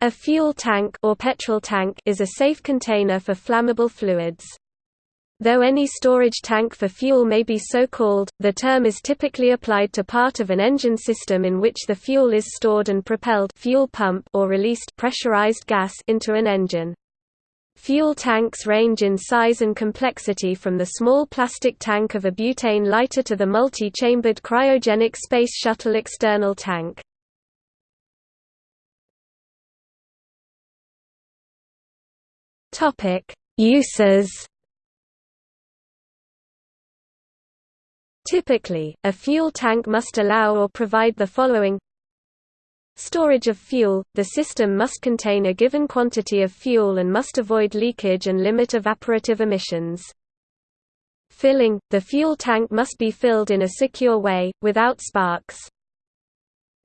A fuel tank or petrol tank is a safe container for flammable fluids. Though any storage tank for fuel may be so called, the term is typically applied to part of an engine system in which the fuel is stored and propelled fuel pump or released pressurized gas into an engine. Fuel tanks range in size and complexity from the small plastic tank of a butane lighter to the multi-chambered cryogenic Space Shuttle external tank. Topic: Uses. Typically, a fuel tank must allow or provide the following Storage of fuel – The system must contain a given quantity of fuel and must avoid leakage and limit evaporative emissions. Filling – The fuel tank must be filled in a secure way, without sparks.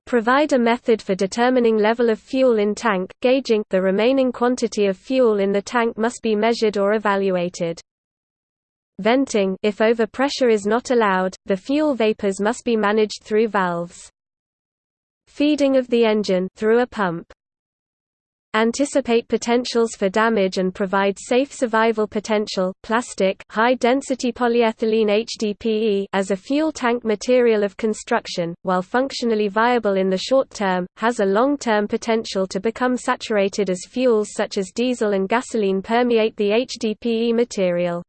Provide a method for determining level of fuel in tank, gauging the remaining quantity of fuel in the tank must be measured or evaluated. Venting if overpressure is not allowed, the fuel vapors must be managed through valves. Feeding of the engine through a pump anticipate potentials for damage and provide safe survival potential. Plastic high-density polyethylene HDPE as a fuel tank material of construction, while functionally viable in the short term, has a long-term potential to become saturated as fuels such as diesel and gasoline permeate the HDPE material.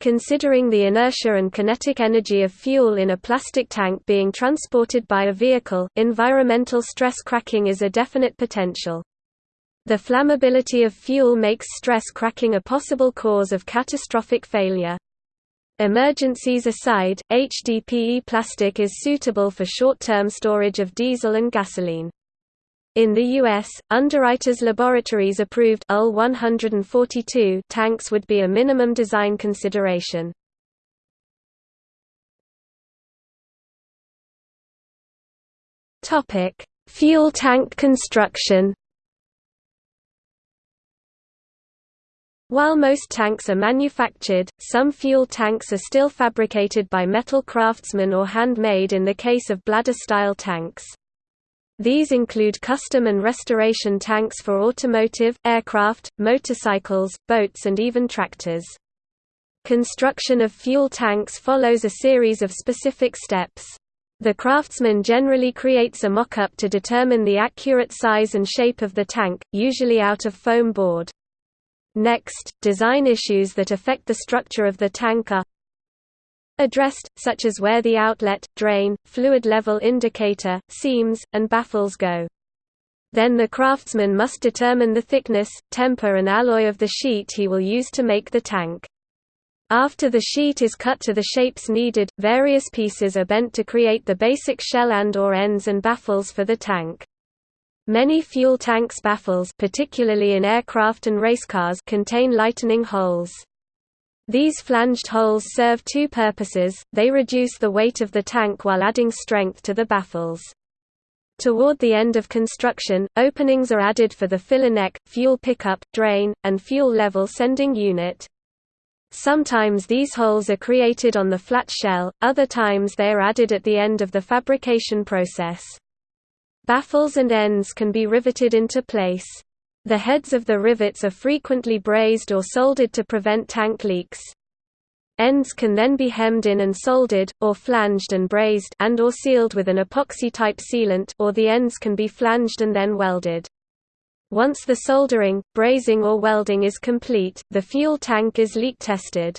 Considering the inertia and kinetic energy of fuel in a plastic tank being transported by a vehicle, environmental stress cracking is a definite potential. The flammability of fuel makes stress cracking a possible cause of catastrophic failure. Emergencies aside, HDPE plastic is suitable for short-term storage of diesel and gasoline. In the U.S., Underwriters Laboratories approved UL 142 tanks would be a minimum design consideration. Fuel tank construction While most tanks are manufactured, some fuel tanks are still fabricated by metal craftsmen or handmade in the case of bladder-style tanks. These include custom and restoration tanks for automotive, aircraft, motorcycles, boats and even tractors. Construction of fuel tanks follows a series of specific steps. The craftsman generally creates a mock-up to determine the accurate size and shape of the tank, usually out of foam board. Next, design issues that affect the structure of the tank are addressed, such as where the outlet, drain, fluid level indicator, seams, and baffles go. Then the craftsman must determine the thickness, temper and alloy of the sheet he will use to make the tank. After the sheet is cut to the shapes needed, various pieces are bent to create the basic shell and or ends and baffles for the tank. Many fuel tanks baffles particularly in aircraft and racecars contain lightening holes. These flanged holes serve two purposes, they reduce the weight of the tank while adding strength to the baffles. Toward the end of construction, openings are added for the filler neck, fuel pickup, drain, and fuel level sending unit. Sometimes these holes are created on the flat shell, other times they are added at the end of the fabrication process. Baffles and ends can be riveted into place. The heads of the rivets are frequently brazed or soldered to prevent tank leaks. Ends can then be hemmed in and soldered, or flanged and brazed and or sealed with an epoxy-type sealant or the ends can be flanged and then welded. Once the soldering, brazing or welding is complete, the fuel tank is leak tested.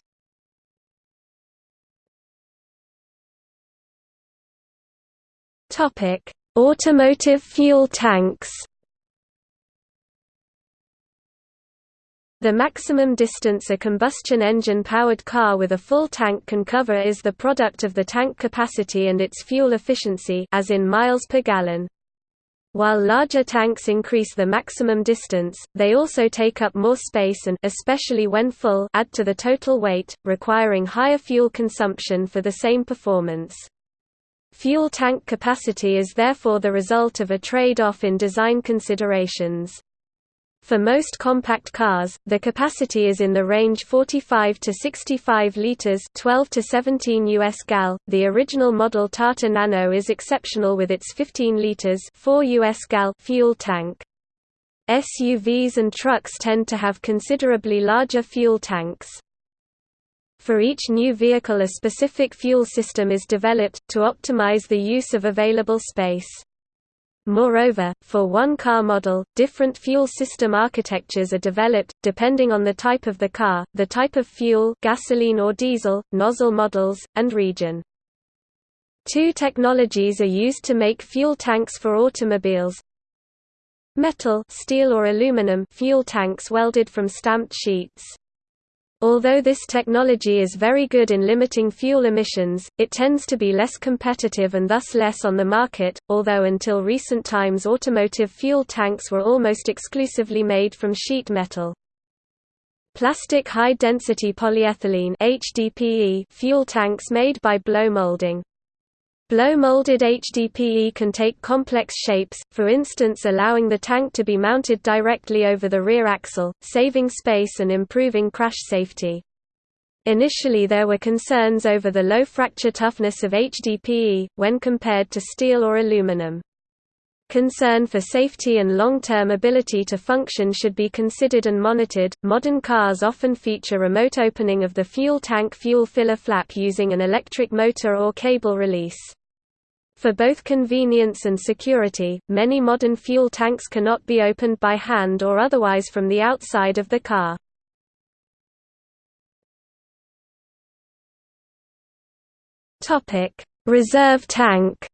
Topic: Automotive fuel tanks The maximum distance a combustion engine-powered car with a full tank can cover is the product of the tank capacity and its fuel efficiency as in miles per gallon. While larger tanks increase the maximum distance, they also take up more space and especially when full add to the total weight, requiring higher fuel consumption for the same performance. Fuel tank capacity is therefore the result of a trade-off in design considerations. For most compact cars, the capacity is in the range 45 to 65 liters, 12 to 17 US gal. The original model Tata Nano is exceptional with its 15 liters, 4 US gal fuel tank. SUVs and trucks tend to have considerably larger fuel tanks. For each new vehicle a specific fuel system is developed, to optimize the use of available space. Moreover, for one car model, different fuel system architectures are developed, depending on the type of the car, the type of fuel gasoline or diesel, nozzle models, and region. Two technologies are used to make fuel tanks for automobiles. Metal steel or aluminum fuel tanks welded from stamped sheets. Although this technology is very good in limiting fuel emissions, it tends to be less competitive and thus less on the market, although until recent times automotive fuel tanks were almost exclusively made from sheet metal. Plastic high-density polyethylene fuel tanks made by blow molding. Blow-molded HDPE can take complex shapes, for instance allowing the tank to be mounted directly over the rear axle, saving space and improving crash safety. Initially there were concerns over the low fracture toughness of HDPE, when compared to steel or aluminum. Concern for safety and long-term ability to function should be considered and monitored. Modern cars often feature remote opening of the fuel tank fuel filler flap using an electric motor or cable release. For both convenience and security, many modern fuel tanks cannot be opened by hand or otherwise from the outside of the car. Reserve tank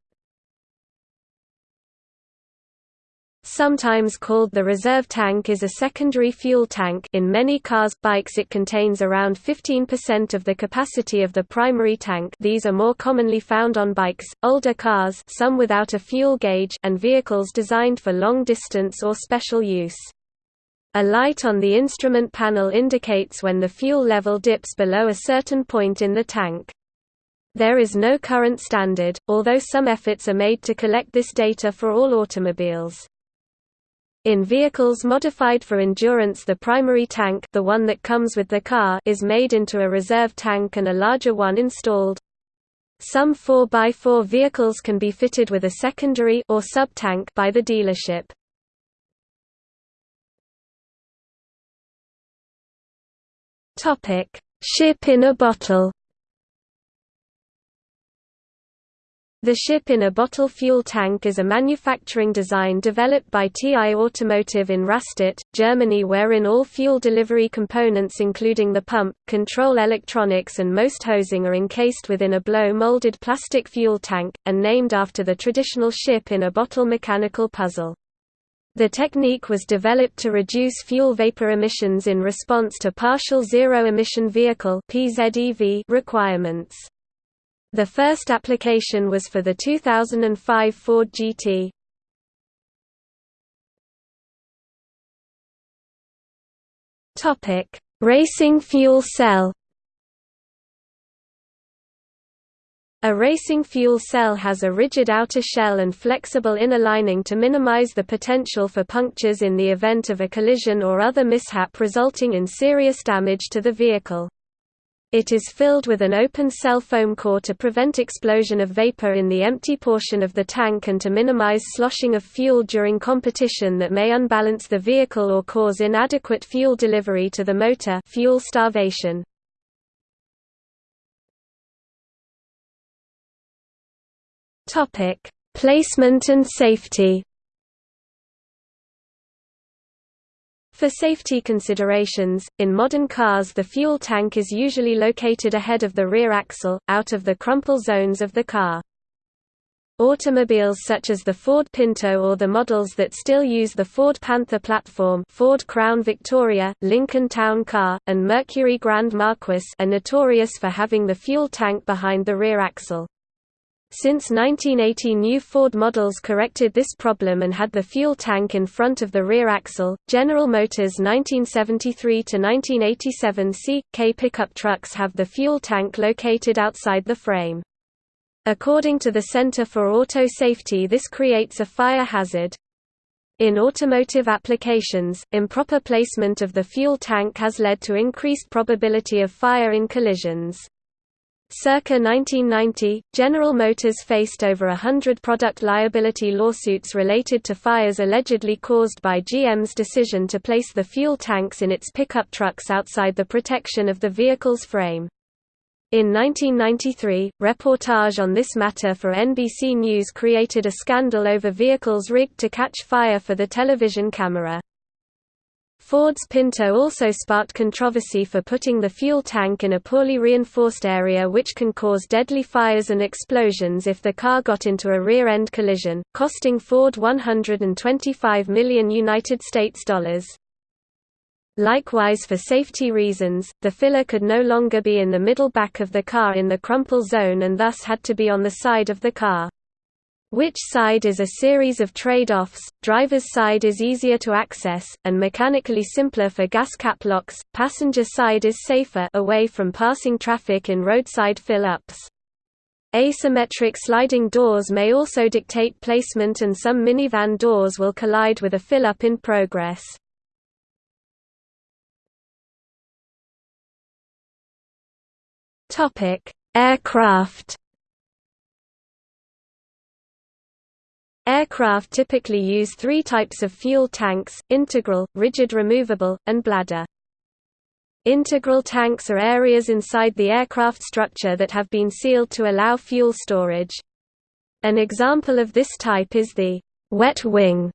Sometimes called the reserve tank is a secondary fuel tank in many cars bikes it contains around 15% of the capacity of the primary tank these are more commonly found on bikes, older cars some without a fuel gauge and vehicles designed for long distance or special use. A light on the instrument panel indicates when the fuel level dips below a certain point in the tank. There is no current standard, although some efforts are made to collect this data for all automobiles. In vehicles modified for endurance the primary tank the one that comes with the car is made into a reserve tank and a larger one installed. Some 4x4 vehicles can be fitted with a secondary or sub-tank by the dealership. Ship in a bottle The ship-in-a-bottle fuel tank is a manufacturing design developed by TI Automotive in Rastatt, Germany wherein all fuel delivery components including the pump, control electronics and most hosing are encased within a blow-molded plastic fuel tank, and named after the traditional ship-in-a-bottle mechanical puzzle. The technique was developed to reduce fuel vapor emissions in response to partial zero-emission vehicle requirements. The first application was for the 2005 Ford GT. Topic: Racing fuel cell. A racing fuel cell has a rigid outer shell and flexible inner lining to minimize the potential for punctures in the event of a collision or other mishap resulting in serious damage to the vehicle. It is filled with an open cell foam core to prevent explosion of vapor in the empty portion of the tank and to minimize sloshing of fuel during competition that may unbalance the vehicle or cause inadequate fuel delivery to the motor fuel starvation. Placement and safety For safety considerations, in modern cars the fuel tank is usually located ahead of the rear axle, out of the crumple zones of the car. Automobiles such as the Ford Pinto or the models that still use the Ford Panther platform Ford Crown Victoria, Lincoln Town Car, and Mercury Grand Marquis are notorious for having the fuel tank behind the rear axle. Since 1980 new Ford models corrected this problem and had the fuel tank in front of the rear axle. General Motors 1973-1987 C.K pickup trucks have the fuel tank located outside the frame. According to the Center for Auto Safety this creates a fire hazard. In automotive applications, improper placement of the fuel tank has led to increased probability of fire in collisions. Circa 1990, General Motors faced over a hundred product liability lawsuits related to fires allegedly caused by GM's decision to place the fuel tanks in its pickup trucks outside the protection of the vehicle's frame. In 1993, reportage on this matter for NBC News created a scandal over vehicles rigged to catch fire for the television camera. Ford's Pinto also sparked controversy for putting the fuel tank in a poorly reinforced area which can cause deadly fires and explosions if the car got into a rear-end collision, costing Ford 125 million United States dollars. Likewise for safety reasons, the filler could no longer be in the middle back of the car in the crumple zone and thus had to be on the side of the car. Which side is a series of trade-offs, driver's side is easier to access, and mechanically simpler for gas cap locks, passenger side is safer away from passing traffic in roadside fill-ups. Asymmetric sliding doors may also dictate placement and some minivan doors will collide with a fill-up in progress. Aircraft Aircraft typically use three types of fuel tanks, integral, rigid removable, and bladder. Integral tanks are areas inside the aircraft structure that have been sealed to allow fuel storage. An example of this type is the wet wing,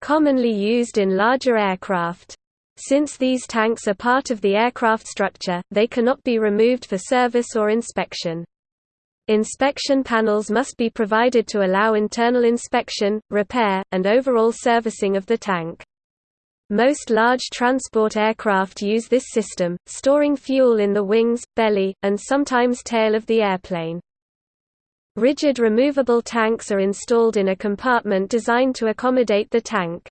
commonly used in larger aircraft. Since these tanks are part of the aircraft structure, they cannot be removed for service or inspection. Inspection panels must be provided to allow internal inspection, repair, and overall servicing of the tank. Most large transport aircraft use this system, storing fuel in the wings, belly, and sometimes tail of the airplane. Rigid removable tanks are installed in a compartment designed to accommodate the tank.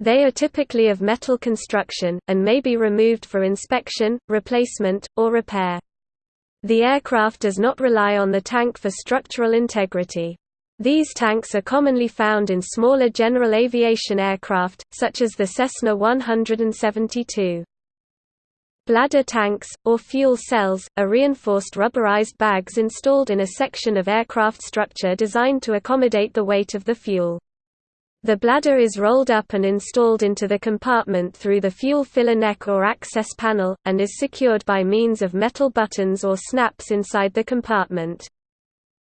They are typically of metal construction, and may be removed for inspection, replacement, or repair. The aircraft does not rely on the tank for structural integrity. These tanks are commonly found in smaller general aviation aircraft, such as the Cessna 172. Bladder tanks, or fuel cells, are reinforced rubberized bags installed in a section of aircraft structure designed to accommodate the weight of the fuel. The bladder is rolled up and installed into the compartment through the fuel filler neck or access panel, and is secured by means of metal buttons or snaps inside the compartment.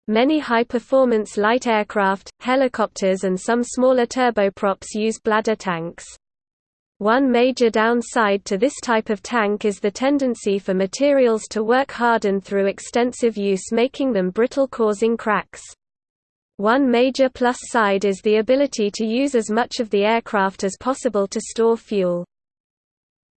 Many high-performance light aircraft, helicopters and some smaller turboprops use bladder tanks. One major downside to this type of tank is the tendency for materials to work harden through extensive use making them brittle causing cracks. One major plus side is the ability to use as much of the aircraft as possible to store fuel.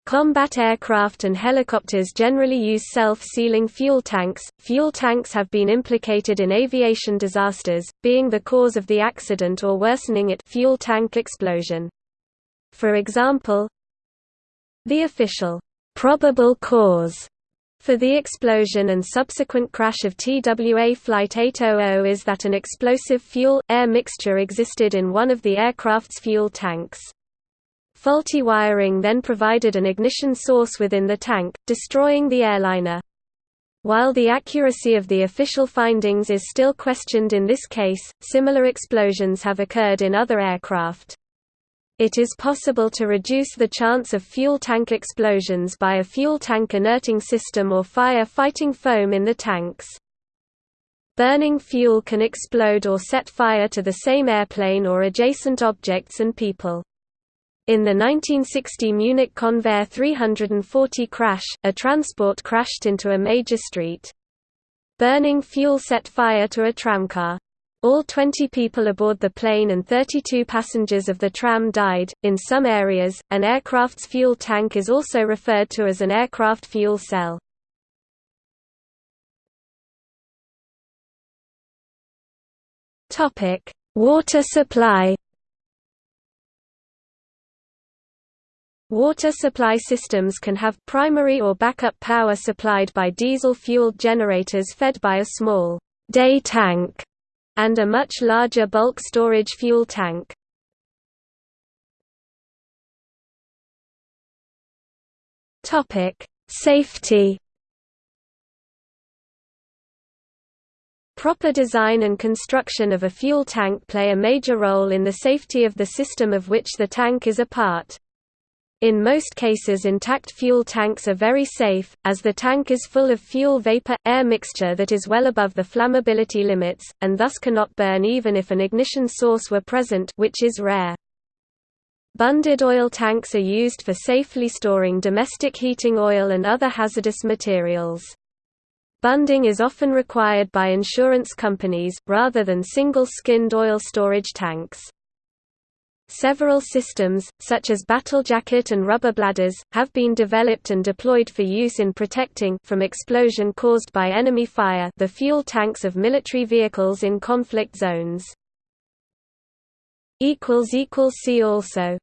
Combat aircraft and helicopters generally use self-sealing fuel tanks. Fuel tanks have been implicated in aviation disasters, being the cause of the accident or worsening it fuel tank explosion. For example, the official probable cause for the explosion and subsequent crash of TWA Flight 800 is that an explosive fuel-air mixture existed in one of the aircraft's fuel tanks. Faulty wiring then provided an ignition source within the tank, destroying the airliner. While the accuracy of the official findings is still questioned in this case, similar explosions have occurred in other aircraft. It is possible to reduce the chance of fuel tank explosions by a fuel tank inerting system or fire-fighting foam in the tanks. Burning fuel can explode or set fire to the same airplane or adjacent objects and people. In the 1960 Munich Convair 340 crash, a transport crashed into a major street. Burning fuel set fire to a tramcar. All 20 people aboard the plane and 32 passengers of the tram died. In some areas, an aircraft's fuel tank is also referred to as an aircraft fuel cell. Topic: Water supply. Water supply systems can have primary or backup power supplied by diesel-fueled generators fed by a small day tank and a much larger bulk storage fuel tank. Safety. Proper design and construction of a fuel tank play a major role in the safety of the system of which the tank is a part. In most cases intact fuel tanks are very safe, as the tank is full of fuel vapor-air mixture that is well above the flammability limits, and thus cannot burn even if an ignition source were present which is rare. Bunded oil tanks are used for safely storing domestic heating oil and other hazardous materials. Bunding is often required by insurance companies, rather than single-skinned oil storage tanks. Several systems, such as battle jacket and rubber bladders, have been developed and deployed for use in protecting from explosion caused by enemy fire the fuel tanks of military vehicles in conflict zones. See also